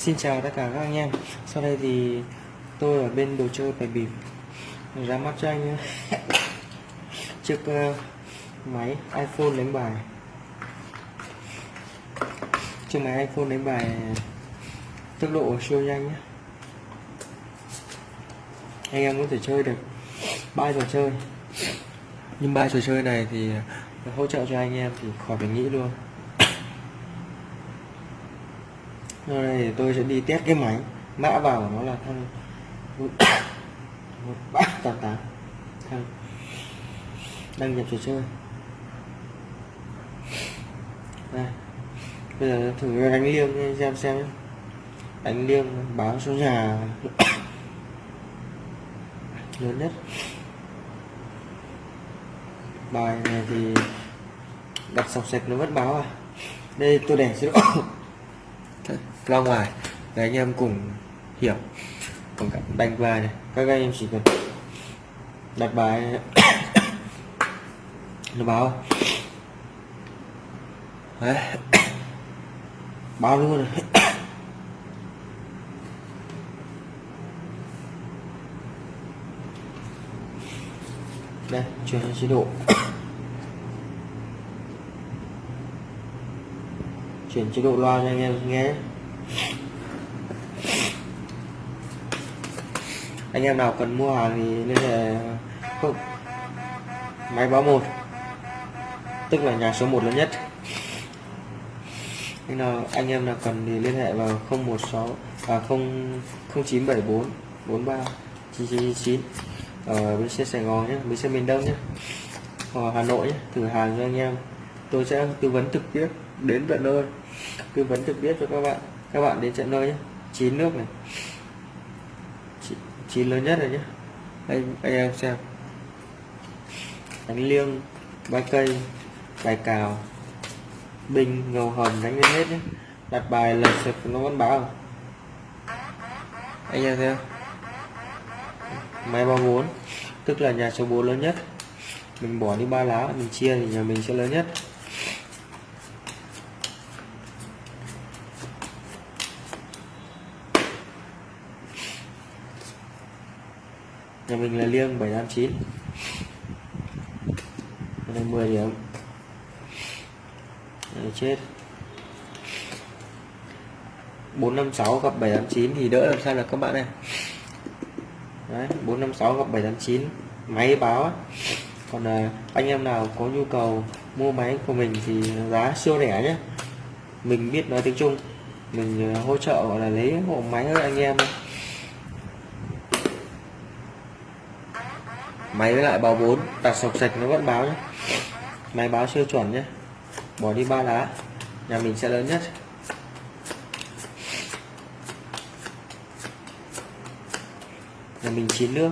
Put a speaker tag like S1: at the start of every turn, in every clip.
S1: Xin chào tất cả các anh em. Sau đây thì tôi ở bên đồ chơi bài bịp ra mắt cho anh chiếc uh, máy iPhone đánh bài. Chiếc máy iPhone đánh bài tốc độ siêu nhanh nhé. Anh em có thể chơi được ba trò chơi. Nhưng ba trò chơi này thì hỗ trợ cho anh em thì khỏi phải nghĩ luôn. Đây thì tôi sẽ đi test cái máy. Mã vào của nó là thăng một ba tám tám. Thăng đăng nhập trò chơi. Đây. Bây giờ thử đánh liêng xem xem đánh liêng báo số nhà lớn nhất. Bài này thì đặt sọc sạch nó vẫn báo à. Đây, tôi để chế độ ra ngoài. Để anh em cùng hiểu. Cùng đánh bài này. Các anh em chỉ cần đặt bài nó báo. Đấy. Báo luôn. Này đây, chuyển chế độ. Chuyển chế độ loa cho anh em nghe. Anh em nào cần mua hàng thì liên hệ không máy báo một. Tức là nhà số 1 lớn nhất. Anh nào, anh em nào cần thì liên hệ vào 016 à 0 0974 43 999 ở bến xe Sài Gòn nhé, bến xe miền Đông nhé. Ở Hà Nội nhé, thử hàng cho anh em. Tôi sẽ tư vấn trực tiếp đến tận nơi. Tư vấn trực tiếp cho các bạn. Các bạn đến tận nơi nhé. Chín nước này chín lớn nhất rồi nhé anh anh em xem. Đánh liêng ba cây bài cào bình, ngầu hầm đánh lên hết nhé đặt bài là sập nó vẫn báo anh em thấy không? Máy bao bốn tức là nhà số 4 lớn nhất. Mình bỏ đi ba lá mình chia thì nhà mình sẽ lớn nhất. Nhà mình là liêng 789 đây 10 điểm. Đấy, chết. 456 gặp 789 thì đỡ làm sao là các bạn này Đấy, 456 gặp 789 máy báo á. còn à, anh em nào có nhu cầu mua máy của mình thì giá siêu rẻ nhé. Mình biết nói tiếng Trung. Mình à, hỗ trợ gọi là lấy hộ máy cho anh em máy với lại báo 4 đặt sọc sạch nó vẫn báo nhé. Máy báo siêu chuẩn nhé. Bỏ đi ba lá. Nhà mình sẽ lớn nhất. Nhà mình chín nước.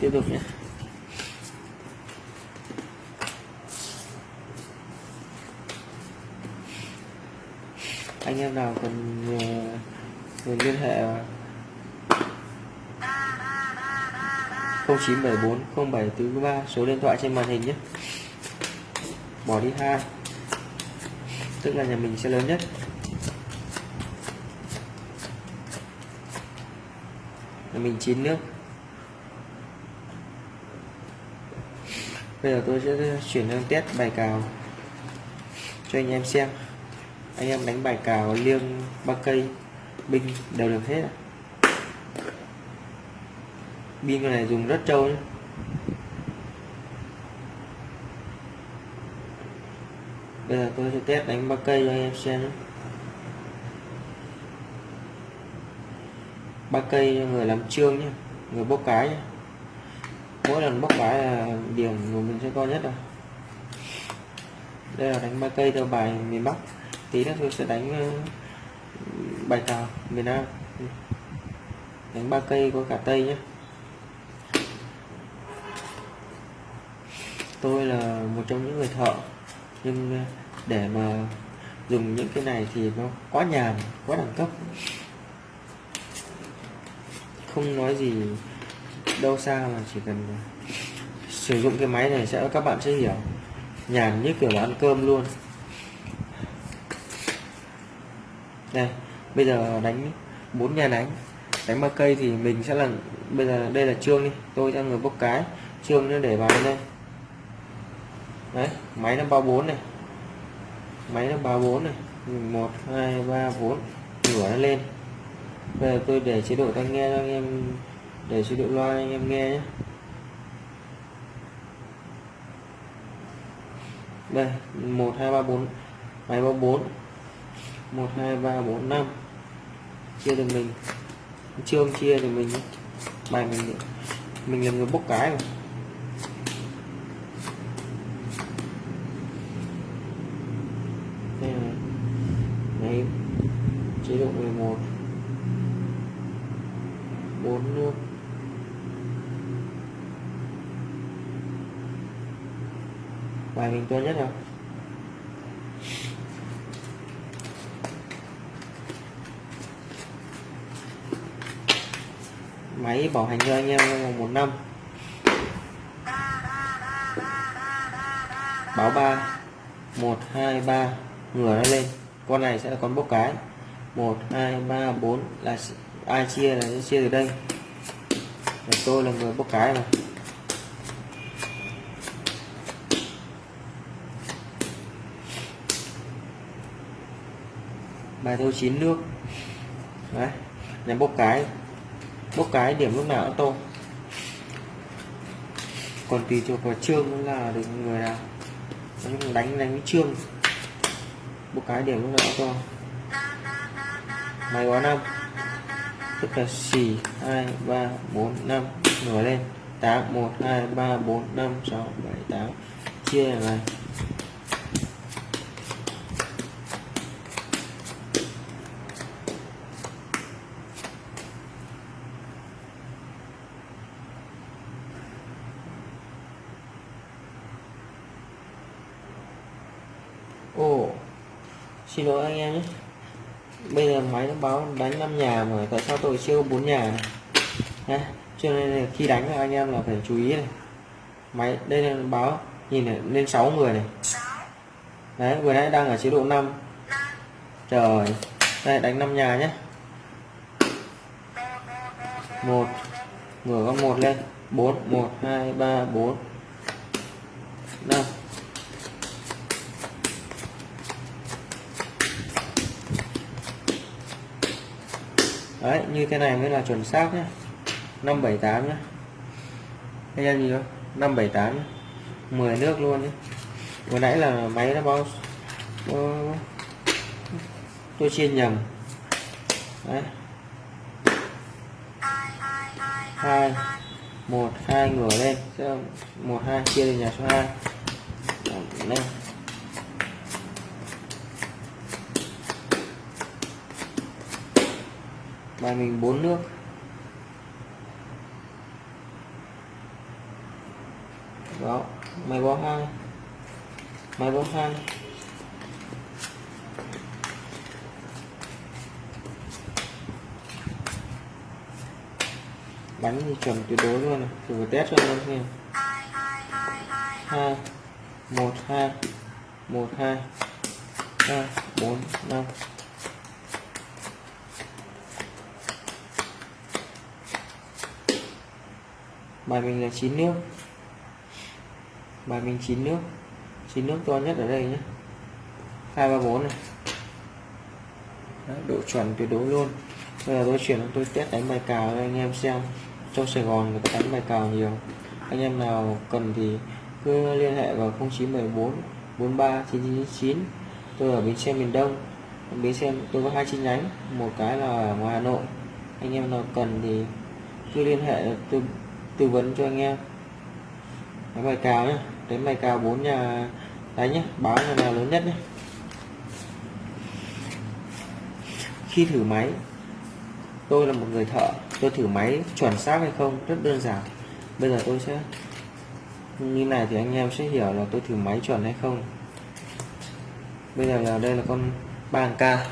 S1: Tiếp tục nhé. Anh em nào cần uh, liên hệ 0974 0743 số điện thoại trên màn hình nhé. Bỏ đi hai. Tức là nhà mình sẽ lớn nhất. Nhà mình chín nước. Bây giờ tôi sẽ chuyển sang test bài cào cho anh em xem anh em đánh bài cào, liêng, ba cây, binh đều được hết pin con này dùng rất trâu nhé bây giờ tôi sẽ test đánh ba cây cho anh em xem ba cây cho người làm trương nhé người bốc cái nhé mỗi lần bốc cái là điểm của mình sẽ to nhất rồi. Đây là đánh ba cây theo bài miền Bắc tí nữa tôi sẽ đánh ờ, bài cào miền Nam. Ừ. Đánh ba cây có cả tây nhé tôi là một trong những người thợ, nhưng ờ, để mà dùng những cái này thì nó quá nhàn quá đẳng cấp. Không nói gì đâu xa mà chỉ cần ờ, sử dụng cái máy này sẽ, các bạn sẽ hiểu. Nhàn như kiểu là ăn cơm luôn. Đây bây giờ đánh bốn nhà đánh. Đánh ba cây thì mình sẽ là, bây giờ đây là trương đi, tôi cho người bốc cái. Trương nó để vào đây đấy, máy nó bao bốn này. Máy nó bao bốn này. Một, hai, ba, bốn. Nửa nó lên. Bây giờ tôi để chế độ tai nghe cho anh em, để chế độ loa anh em nghe nhé. Đây, một, hai, ba, bốn. Máy bao bốn một, hai, ba, bốn, năm. Chia được mình. Trương chia thì mình bài mình mình là người bốc cái rồi đây là đấy chế độ 11 4 nước bài mình to nhất không máy bảo hành cho anh em trong một năm. Báo ba, một, hai, ba, ngửa nó lên. Con này sẽ là con bốc cái. Một, hai, ba, bốn là ai chia là sẽ chia từ đây. Là tôi là người bốc cái mà bài thâu chín nước. Đấy là bốc cái bốc cái điểm lúc nào cũng tô còn tùy thuộc vào trương là được người nào. Đánh đánh với trương bốc cái điểm lúc nào cũng to máy quá năm. Tức là xì, hai, ba, bốn, năm. Nổi lên. Tám, một, hai, ba, bốn, năm, sáu, bảy, tám. Chia này Ồ, Xin lỗi anh em nhé. Bây giờ máy nó báo đánh 5 nhà mà, tại sao tôi chưa có 4 nhà này? Nha. Cho nên là khi đánh là anh em là phải chú ý này. Máy, đây là báo, nhìn này, lên 6 người này. Đấy, vừa nãy đang ở chế độ 5 Trời, Đây, đánh 5 nhà nhé một mở con một lên. 4 1 2 3 4 5 đấy, như thế này mới là chuẩn xác nhé 578 nhé anh em nhìn không 578 nhé. 10 nước luôn nhé vừa nãy là máy nó báo tôi chia nhầm. Đấy. Hai, một, hai ngửa lên. Một, hai, chia lên nhà số 2 lên. Bài mình bốn nước. Đó, máy bó hai máy bó hai bánh thì chuẩn tuyệt đối luôn này thử test cho anh em xem. Hai, một hai một, hai, ba, bốn, năm. Bài mình là chín nước. Bài mình chín nước. Chín nước to nhất ở đây nhé. Hai ba bốn này. Đấy, độ chuẩn tuyệt đối luôn. Bây giờ tôi chuyển tôi test đánh bài cào cho anh em xem. Trong Sài Gòn người ta đánh bài cào nhiều. Anh em nào cần thì cứ liên hệ vào 0914 43 999 tôi ở bến xe miền Đông. Bến xe tôi có hai chi nhánh. Một cái là ở ngoài Hà Nội. Anh em nào cần thì cứ liên hệ tôi tư vấn cho anh em. Đánh bài cào nhé đánh bài cào bốn nhà đánh nhé báo nhà nào lớn nhất nhé khi thử máy, tôi là một người thợ, tôi thử máy chuẩn xác hay không rất đơn giản. Bây giờ tôi sẽ, như này thì anh em sẽ hiểu là tôi thử máy chuẩn hay không. Bây giờ là đây là con bàn ca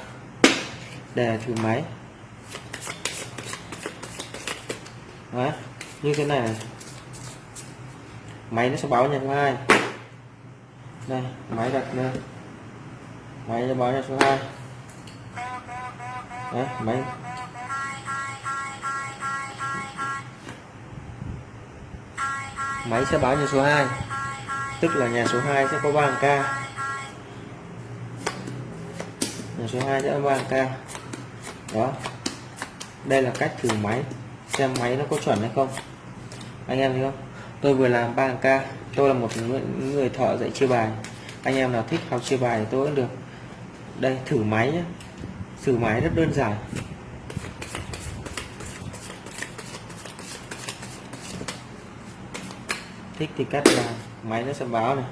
S1: để thử máy. Đấy như thế này. Máy nó sẽ báo nhà số 2 đây, máy đặt nơi máy nó báo cho số 2 đấy, máy. Máy sẽ báo nhà số 2 tức là nhà số 2 sẽ có 3 ca. Nhà số 2 sẽ có 3 ca. Đó. Đây là cách thử máy. Xem máy nó có chuẩn hay không anh em thấy không? Tôi vừa làm 3 k tôi là một người, người thợ dạy chia bài. Anh em nào thích học chia bài thì tôi cũng được. Đây thử máy nhé thử máy rất đơn giản. Thích thì cắt là máy nó sẽ báo này.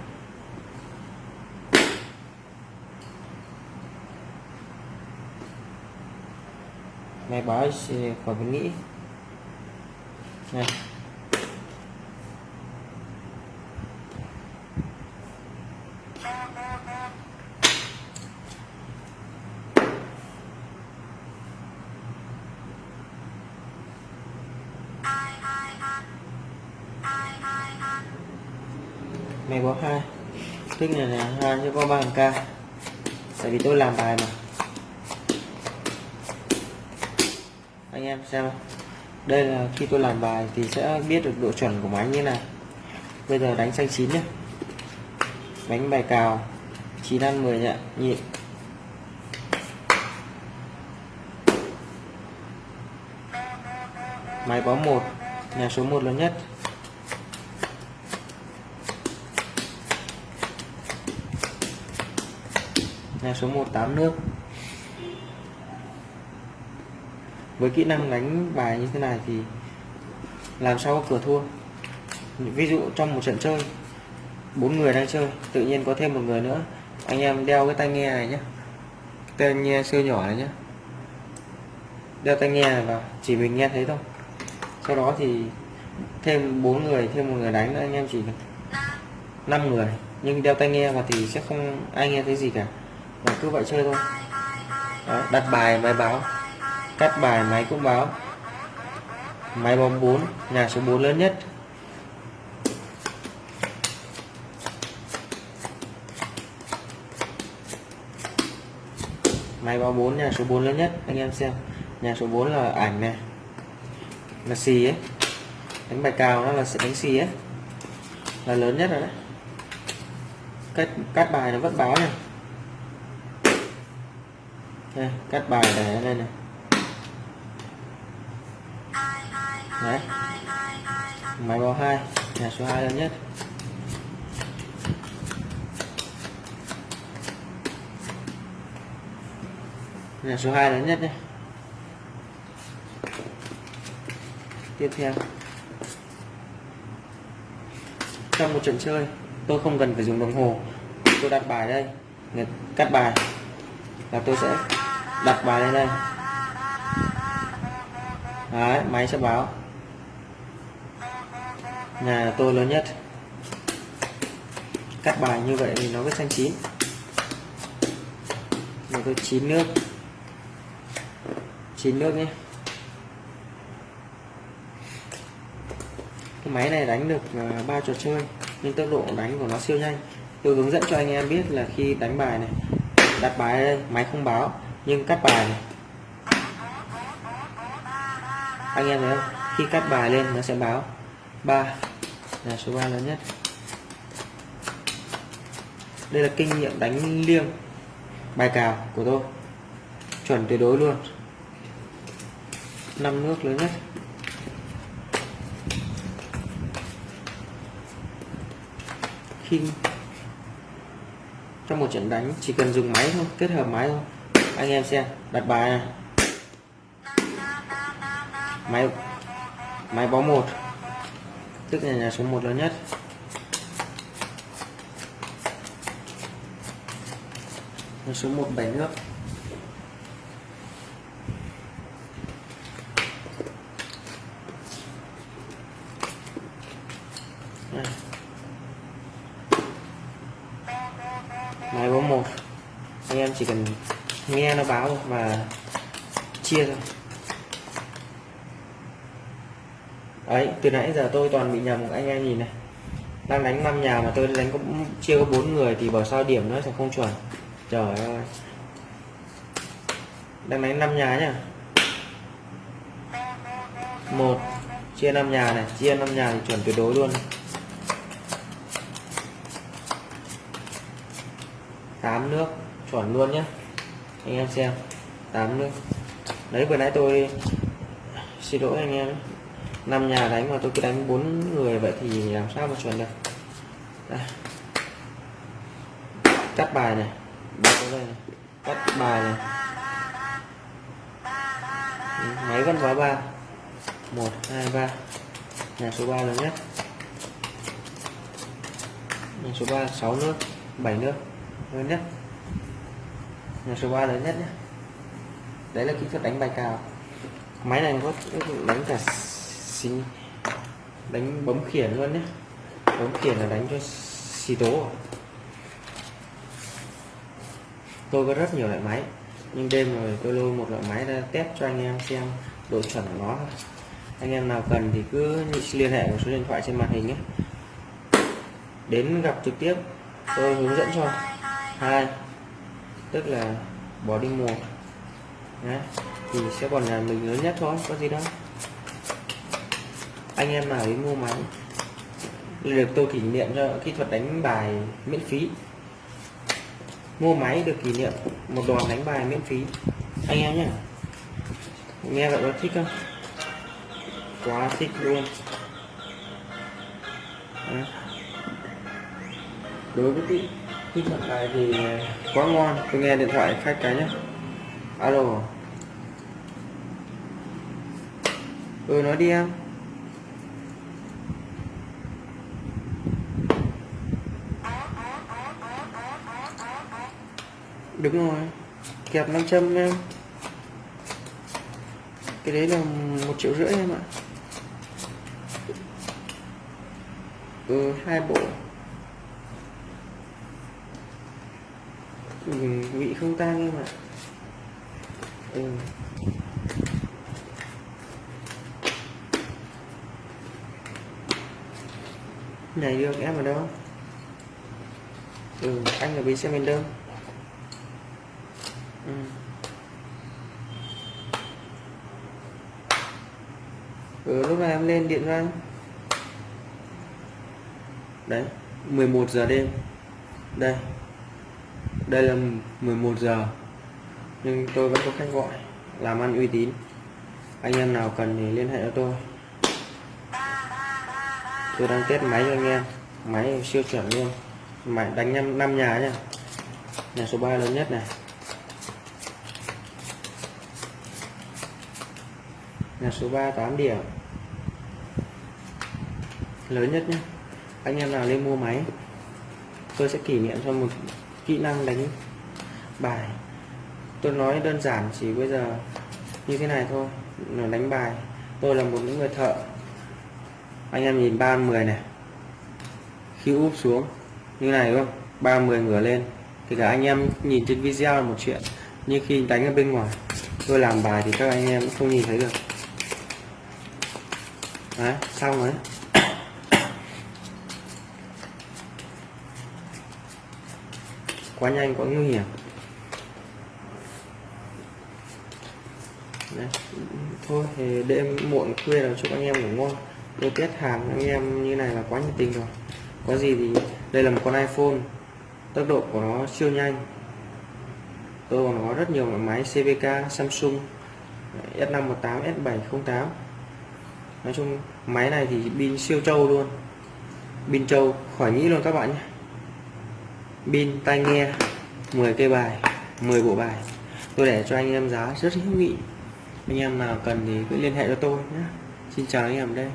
S1: Máy báo khỏi phải nghĩ. Này mày có hai tức này là hai cho có ba k tại vì tôi làm bài mà. Anh em xem đây là khi tôi làm bài thì sẽ biết được độ chuẩn của máy như này bây giờ đánh xanh chín nhé đánh bài cào 9 ăn 10 nhẹ nhịn máy báo một, nhà số 1 lớn nhất. Nhà số 1 8 nước. Với kỹ năng đánh bài như thế này thì làm sao có cửa thua? Ví dụ trong một trận chơi, bốn người đang chơi, tự nhiên có thêm một người nữa. Anh em đeo cái tai nghe này nhé tai nghe siêu nhỏ này nhé đeo tai nghe này vào, chỉ mình nghe thấy thôi. Sau đó thì thêm bốn người, thêm một người đánh nữa, anh em chỉ năm người. Nhưng đeo tai nghe vào thì sẽ không ai nghe thấy gì cả là cứ vậy chơi thôi. Đó, đặt bài máy báo. Cắt bài máy cũng báo. Máy bóng 4 nhà số 4 lớn nhất. Máy báo 4 nhà số 4 lớn nhất anh em xem. Nhà số 4 là ảnh này. Là xì ấy. Đánh bài cào nó là sẽ đánh xì ấy. Là lớn nhất rồi đấy. Cách cắt bài nó vẫn báo này đây, cắt bài để lên này đấy. Máy báo hai nhà số 2 lớn nhất. Nhà số 2 lớn nhất nhé. Tiếp theo. Trong một trận chơi tôi không cần phải dùng đồng hồ. Tôi đặt bài đây. Cắt bài. Là tôi sẽ đặt bài lên đây. Đấy, máy sẽ báo. Nhà tôi lớn nhất. Cắt bài như vậy thì nó mới xanh chín. Nhà tôi chín nước. Chín nước nhé. Cái máy này đánh được à, ba trò chơi nhưng tốc độ đánh của nó siêu nhanh. Tôi hướng dẫn cho anh em biết là khi đánh bài này đặt bài đây máy không báo nhưng cắt bài này. Anh em thấy không? Khi cắt bài lên nó sẽ báo. 3 là số 3 lớn nhất. Đây là kinh nghiệm đánh liêng bài cào của tôi. Chuẩn tuyệt đối luôn. Năm nước lớn nhất. Khi trong một trận đánh chỉ cần dùng máy thôi, kết hợp máy thôi anh em xem, đặt bài này. Máy máy bó một. Tức là nhà số 1 lớn nhất. Nhà số 1 bảy nước máy bó một anh em chỉ cần nghe và chia thôi đấy, từ nãy giờ tôi toàn bị nhầm, anh em nhìn này. Đang đánh năm nhà mà tôi đánh có chia có bốn người thì bảo sao điểm nó sẽ không chuẩn. Trời ơi. Đang đánh năm nhà nhá. Một, chia năm nhà này, chia năm nhà thì chuẩn tuyệt đối luôn. Tám nước, chuẩn luôn nhé anh em xem. Tám nước đấy vừa nãy tôi xin lỗi anh em. Năm nhà đánh mà tôi cứ đánh bốn người vậy thì làm sao mà chuẩn được? Đây. cắt bài này. Đây này. Cắt bài này. Ừ, máy vẫn vào ba. Một, hai, ba. Nhà số 3 lớn nhất. Nhà số 3 6 nước 7 nước lớn nhất nhà số 3 lớn nhất nhé đấy là kỹ thuật đánh bài cào. Máy này có đánh cả xí, đánh bấm khiển luôn nhé bấm khiển là đánh cho xì tố. Tôi có rất nhiều loại máy, nhưng đêm rồi tôi lôi một loại máy ra test cho anh em xem độ chuẩn của nó anh em nào cần thì cứ liên hệ một số điện thoại trên màn hình nhé. Đến gặp trực tiếp, tôi hướng dẫn cho. Hai tức là bỏ đi mùa. Đấy. thì sẽ còn là mình lớn nhất thôi, có gì đâu. Anh em nào đến mua máy, được tôi kỷ niệm cho kỹ thuật đánh bài miễn phí. Mua máy được kỷ niệm một đoàn đánh bài miễn phí. Anh em nhé nghe vậy có thích không? Quá thích luôn. Đấy. đối với cái kỹ thuật này thì quá ngon. Tôi nghe điện thoại khách cái nhé alo. Ừ nói đi em. Đúng rồi. Kẹp 500 em. Cái đấy là một triệu rưỡi em ạ. Ừ hai bộ ừ, vị không tan em ạ ừ. nhảy được em ở đâu ừ anh ở bên xe miền đông. Ừ. ừ lúc này em lên điện cho anh đấy 11 giờ đêm. Đây đây là 11 giờ, nhưng tôi vẫn có khách gọi, làm ăn uy tín. Anh em nào cần thì liên hệ cho tôi. Tôi đang test máy cho anh em, máy siêu chuẩn luôn. Máy đánh năm năm nhà nha nhà số 3 lớn nhất này. Nhà số 3 8 điểm. Lớn nhất nhé anh em nào lên mua máy, tôi sẽ kỷ niệm cho một kỹ năng đánh bài. Tôi nói đơn giản chỉ bây giờ như thế này thôi, là đánh bài. Tôi là một những người thợ. Anh em nhìn ba mười này. Khi úp xuống, như này không? Ba mười ngửa lên. Thì cả anh em nhìn trên video là một chuyện, nhưng khi đánh ở bên ngoài, tôi làm bài thì các anh em cũng không nhìn thấy được. Đấy, xong rồi. Quá nhanh, quá nguy hiểm. Đấy. thôi, thì đêm muộn khuya là chúc anh em ngủ ngon. Tôi tiết hàng anh em như này là quá nhiệt tình rồi. Có gì thì, đây là một con iPhone. Tốc độ của nó siêu nhanh. Tôi còn có rất nhiều loại máy CVK Samsung S518 S708 nói chung, máy này thì pin siêu trâu luôn. Pin trâu, khỏi nghĩ luôn các bạn nhé pin tai nghe 10 cây bài 10 bộ bài. Tôi để cho anh em giá rất hữu nghị. Anh em nào cần thì cứ liên hệ cho tôi nhé. Xin chào anh em đây.